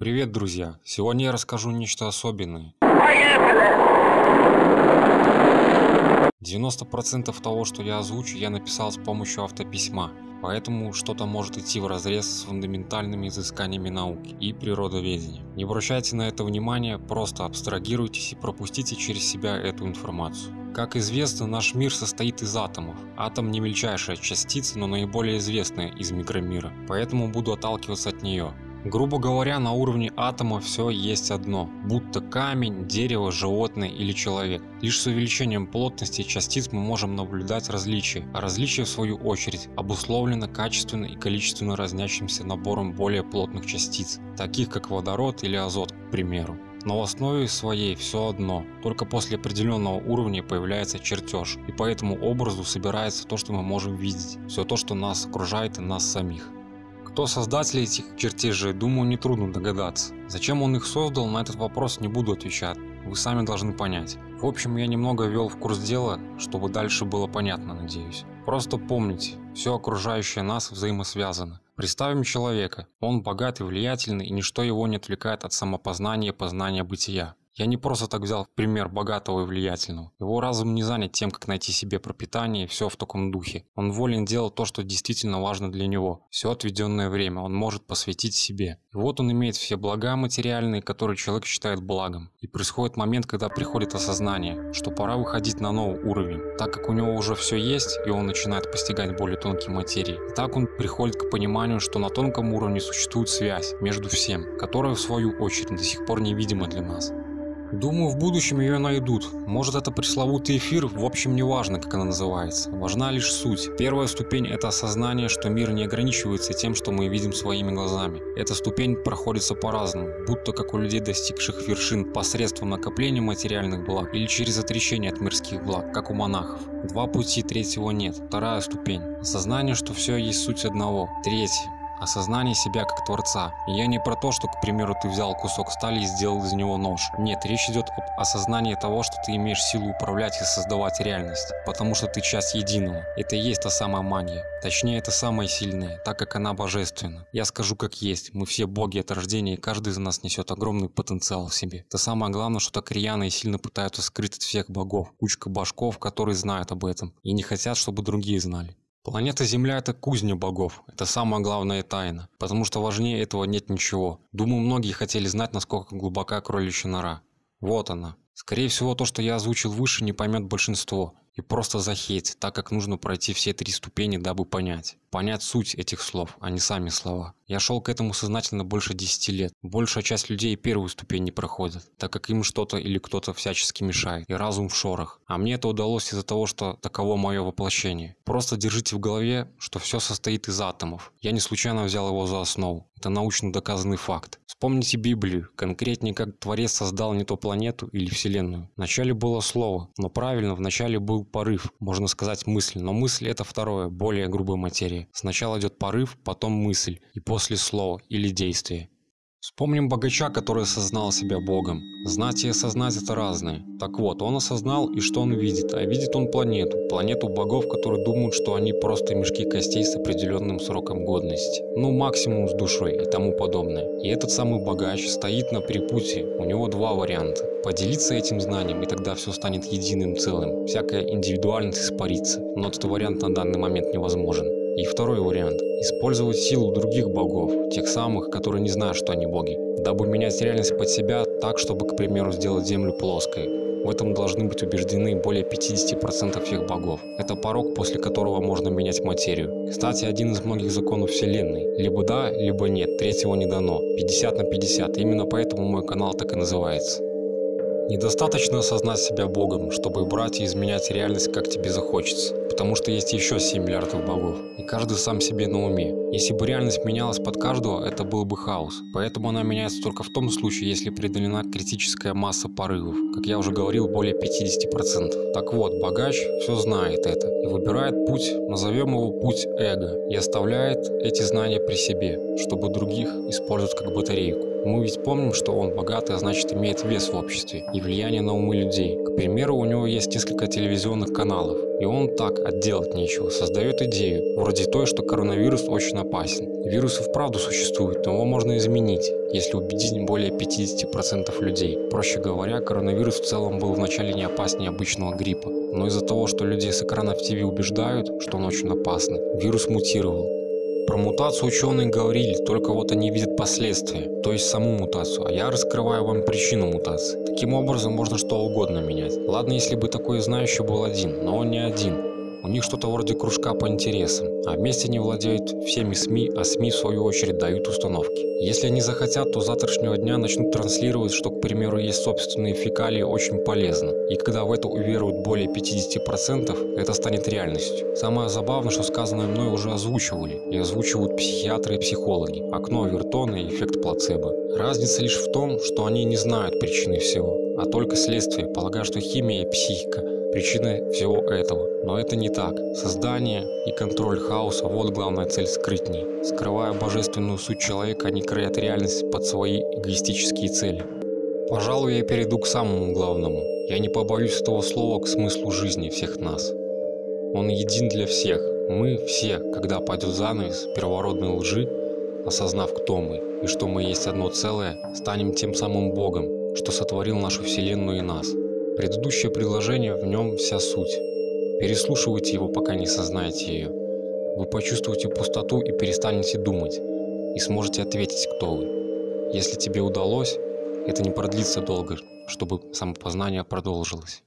Привет, друзья! Сегодня я расскажу нечто особенное. 90% того, что я озвучу, я написал с помощью автописьма, поэтому что-то может идти вразрез с фундаментальными изысканиями науки и природоведения. Не обращайте на это внимания, просто абстрагируйтесь и пропустите через себя эту информацию. Как известно, наш мир состоит из атомов. Атом не мельчайшая частица, но наиболее известная из микромира, поэтому буду отталкиваться от нее. Грубо говоря, на уровне атома все есть одно, будто камень, дерево, животное или человек. Лишь с увеличением плотности частиц мы можем наблюдать различия, а различие в свою очередь обусловлено качественно и количественно разнящимся набором более плотных частиц, таких как водород или азот, к примеру. Но в основе своей все одно, только после определенного уровня появляется чертеж, и по этому образу собирается то, что мы можем видеть, все то, что нас окружает и нас самих. Кто создатель этих чертежей, думаю, нетрудно догадаться. Зачем он их создал, на этот вопрос не буду отвечать. Вы сами должны понять. В общем, я немного ввел в курс дела, чтобы дальше было понятно, надеюсь. Просто помните, все окружающее нас взаимосвязано. Представим человека. Он богат и влиятельный, и ничто его не отвлекает от самопознания и познания бытия. Я не просто так взял пример богатого и влиятельного. Его разум не занят тем, как найти себе пропитание и все в таком духе. Он волен делать то, что действительно важно для него. Все отведенное время он может посвятить себе. И вот он имеет все блага материальные, которые человек считает благом. И происходит момент, когда приходит осознание, что пора выходить на новый уровень, так как у него уже все есть, и он начинает постигать более тонкие материи. И так он приходит к пониманию, что на тонком уровне существует связь между всем, которая в свою очередь до сих пор невидима для нас. Думаю, в будущем ее найдут. Может это пресловутый эфир, в общем не важно, как она называется. Важна лишь суть. Первая ступень это осознание, что мир не ограничивается тем, что мы видим своими глазами. Эта ступень проходится по-разному, будто как у людей, достигших вершин посредством накопления материальных благ или через отречение от мирских благ, как у монахов. Два пути, третьего нет. Вторая ступень. Осознание, что все есть суть одного. Третья осознание себя как творца. Я не про то, что, к примеру, ты взял кусок стали и сделал из него нож. Нет, речь идет об осознании того, что ты имеешь силу управлять и создавать реальность, потому что ты часть единого. Это и есть та самая магия. Точнее, это самая сильная, так как она божественна. Я скажу как есть, мы все боги от рождения, и каждый из нас несет огромный потенциал в себе. Это самое главное, что так рьяно и сильно пытаются скрыть от всех богов. Кучка башков, которые знают об этом, и не хотят, чтобы другие знали. Планета Земля это кузня богов, это самая главная тайна, потому что важнее этого нет ничего. Думаю, многие хотели знать, насколько глубока кроличья нора. Вот она. Скорее всего, то, что я озвучил выше, не поймет большинство и просто захейтить, так как нужно пройти все три ступени, дабы понять. Понять суть этих слов, а не сами слова. Я шел к этому сознательно больше 10 лет. Большая часть людей первую ступень не проходит, так как им что-то или кто-то всячески мешает, и разум в шорах. А мне это удалось из-за того, что таково мое воплощение. Просто держите в голове, что все состоит из атомов. Я не случайно взял его за основу. Это научно доказанный факт. Вспомните Библию, конкретнее как Творец создал не то планету или Вселенную. Вначале было слово, но правильно, вначале был порыв, можно сказать мысль, но мысль это второе, более грубая материя. Сначала идет порыв, потом мысль, и после слово или действие. Вспомним богача, который осознал себя Богом. Знать и осознать это разное. Так вот, он осознал и что он видит, а видит он планету. Планету богов, которые думают, что они просто мешки костей с определенным сроком годности. Ну максимум с душой и тому подобное. И этот самый богач стоит на перепутье. У него два варианта. Поделиться этим знанием и тогда все станет единым целым. Всякая индивидуальность испарится. Но этот вариант на данный момент невозможен. И второй вариант – использовать силу других богов, тех самых, которые не знают, что они боги, дабы менять реальность под себя так, чтобы, к примеру, сделать Землю плоской. В этом должны быть убеждены более 50% всех богов. Это порог, после которого можно менять материю. Кстати, один из многих законов Вселенной. Либо да, либо нет, третьего не дано. 50 на 50. Именно поэтому мой канал так и называется. Недостаточно осознать себя Богом, чтобы брать и изменять реальность как тебе захочется потому что есть еще 7 миллиардов богов, и каждый сам себе на уме. Если бы реальность менялась под каждого, это был бы хаос. Поэтому она меняется только в том случае, если преодолена критическая масса порывов. Как я уже говорил, более 50%. Так вот, богач все знает это и выбирает путь, назовем его путь эго, и оставляет эти знания при себе, чтобы других использовать как батарейку. Мы ведь помним, что он богатый, а значит имеет вес в обществе и влияние на умы людей. К примеру, у него есть несколько телевизионных каналов, и он так, отделать нечего, создает идею, вроде той, что коронавирус очень очень опасен. Вирус и вправду существует, но его можно изменить, если убедить более 50% людей. Проще говоря, коронавирус в целом был вначале не опаснее обычного гриппа. Но из-за того, что людей с экранов ТВ убеждают, что он очень опасный, вирус мутировал. Про мутацию ученые говорили, только вот они видят последствия, то есть саму мутацию, а я раскрываю вам причину мутации. Таким образом можно что угодно менять. Ладно, если бы такой знающий был один, но он не один. У них что-то вроде кружка по интересам, а вместе они владеют всеми СМИ, а СМИ в свою очередь дают установки. Если они захотят, то с завтрашнего дня начнут транслировать, что, к примеру, есть собственные фекалии очень полезно. И когда в это уверуют более 50%, это станет реальностью. Самое забавное, что сказанное мной уже озвучивали, и озвучивают психиатры и психологи. Окно Авертона и эффект плацебо. Разница лишь в том, что они не знают причины всего, а только следствие, полагая, что химия и психика причины всего этого. Но это не так. Создание и контроль хаоса – вот главная цель скрытней. Скрывая божественную суть человека, они краят реальность под свои эгоистические цели. Пожалуй, я перейду к самому главному. Я не побоюсь этого слова к смыслу жизни всех нас. Он един для всех. Мы все, когда пойдет занавес первородной лжи, осознав, кто мы и что мы есть одно целое, станем тем самым Богом, что сотворил нашу Вселенную и нас. Предыдущее предложение, в нем вся суть. Переслушивайте его, пока не сознаете ее. Вы почувствуете пустоту и перестанете думать, и сможете ответить, кто вы. Если тебе удалось, это не продлится долго, чтобы самопознание продолжилось.